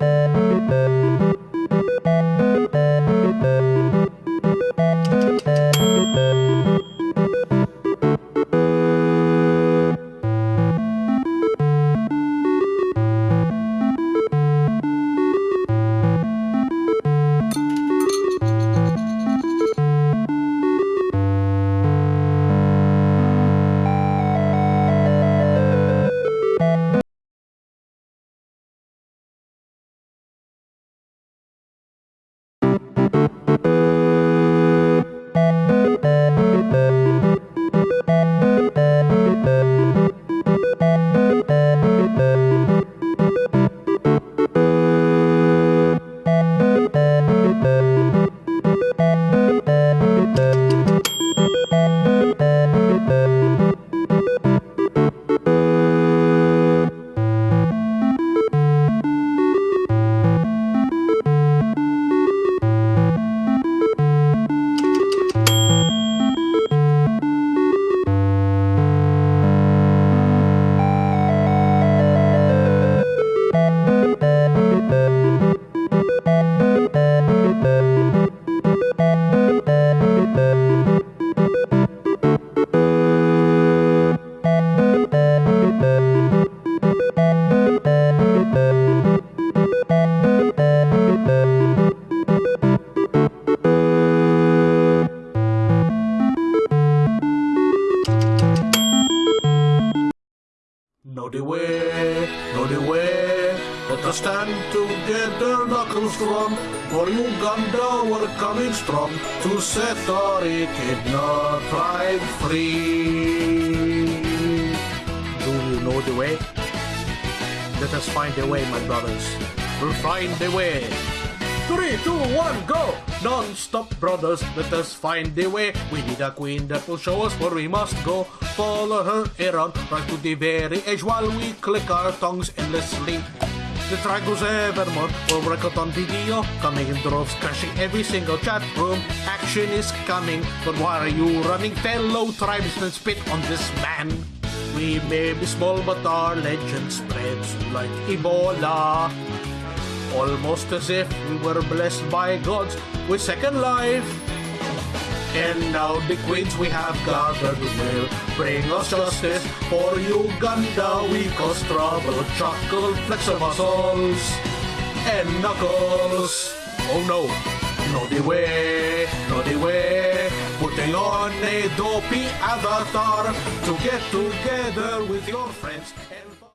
you. the way, know the way. Let us stand together, knuckles strong, for Uganda we're coming strong, to set our not pride free. Do you know the way? Let us find a way, my brothers. We'll find a way. Three, two, one, go! Non-stop, brothers, let us find a way. We need a queen that will show us where we must go. Follow her around, right to the very edge while we click our tongues endlessly. The triangles evermore will record on video, coming in droves, crashing every single chat room. Action is coming, but why are you running? Fellow tribesmen spit on this man. We may be small, but our legend spreads like Ebola. Almost as if we were blessed by gods with second life. And now the queens we have gathered will bring us justice for Uganda. We cause trouble, chuckle, flex our muscles and knuckles. Oh no, not the way, not the way. Putting on a dopey avatar to get together with your friends